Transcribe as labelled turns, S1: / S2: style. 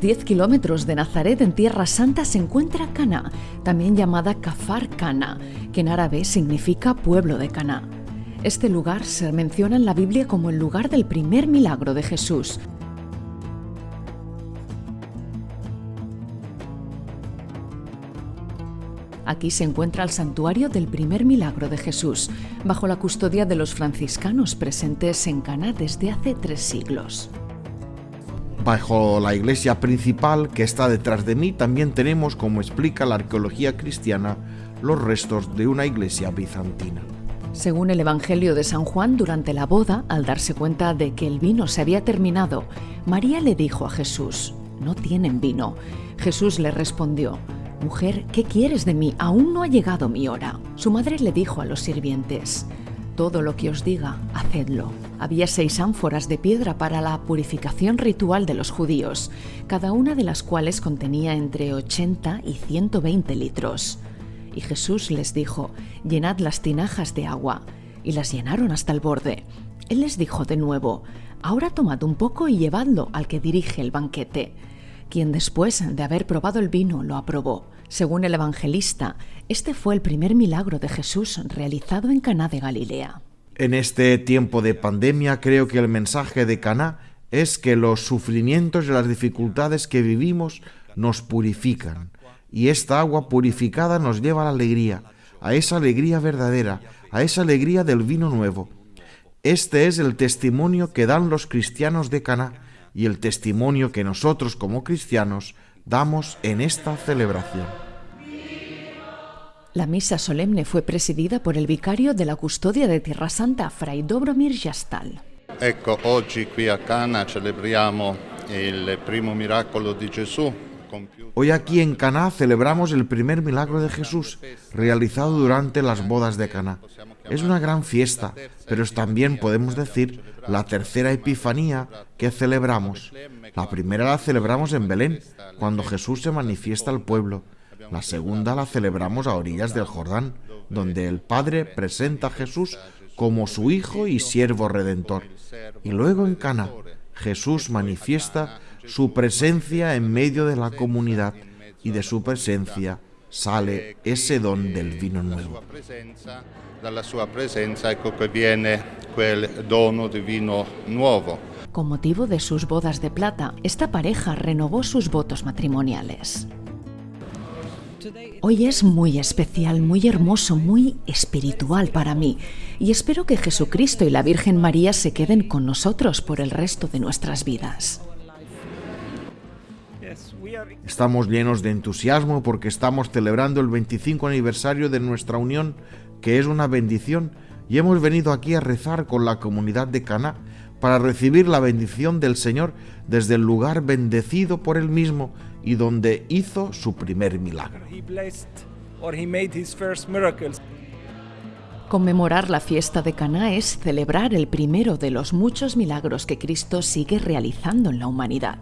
S1: unos 10 kilómetros de Nazaret, en Tierra Santa, se encuentra Cana, también llamada Kafar Cana, que en árabe significa pueblo de Cana. Este lugar se menciona en la Biblia como el lugar del primer milagro de Jesús. Aquí se encuentra el santuario del primer milagro de Jesús, bajo la custodia de los franciscanos presentes en Cana desde hace tres siglos.
S2: Bajo la iglesia principal que está detrás de mí también tenemos, como explica la arqueología cristiana, los restos de una iglesia bizantina.
S1: Según el Evangelio de San Juan, durante la boda, al darse cuenta de que el vino se había terminado, María le dijo a Jesús, no tienen vino. Jesús le respondió, Mujer, ¿qué quieres de mí? Aún no ha llegado mi hora. Su madre le dijo a los sirvientes, Todo lo que os diga, hacedlo. Había seis ánforas de piedra para la purificación ritual de los judíos, cada una de las cuales contenía entre 80 y 120 litros. Y Jesús les dijo, Llenad las tinajas de agua. Y las llenaron hasta el borde. Él les dijo de nuevo, Ahora tomad un poco y llevadlo al que dirige el banquete quien después de haber probado el vino lo aprobó. Según el evangelista, este fue el primer milagro de Jesús realizado en Caná de Galilea.
S2: En este tiempo de pandemia creo que el mensaje de Caná es que los sufrimientos y las dificultades que vivimos nos purifican y esta agua purificada nos lleva a la alegría, a esa alegría verdadera, a esa alegría del vino nuevo. Este es el testimonio que dan los cristianos de Caná y el testimonio que nosotros como cristianos damos en esta celebración.
S1: La misa solemne fue presidida por el vicario de la custodia de Tierra Santa, Fray Dobromir Jastal.
S3: Ecco, oggi qui a Cana celebriamo il primo miracolo di Gesù
S2: Hoy aquí en Caná celebramos el primer milagro de Jesús realizado durante las bodas de Caná. Es una gran fiesta, pero también podemos decir la tercera epifanía que celebramos. La primera la celebramos en Belén, cuando Jesús se manifiesta al pueblo. La segunda la celebramos a orillas del Jordán, donde el Padre presenta a Jesús como su Hijo y siervo redentor. Y luego en Cana, Jesús manifiesta su presencia en medio de la comunidad y de su presencia sale ese don del vino nuevo.
S1: Con motivo de sus bodas de plata, esta pareja renovó sus votos matrimoniales. Hoy es muy especial, muy hermoso, muy espiritual para mí y espero que Jesucristo y la Virgen María se queden con nosotros por el resto de nuestras vidas.
S2: Estamos llenos de entusiasmo porque estamos celebrando el 25 aniversario de nuestra unión, que es una bendición, y hemos venido aquí a rezar con la comunidad de Caná para recibir la bendición del Señor desde el lugar bendecido por él mismo y donde hizo su primer milagro.
S1: Conmemorar la fiesta de Caná es celebrar el primero de los muchos milagros que Cristo sigue realizando en la humanidad.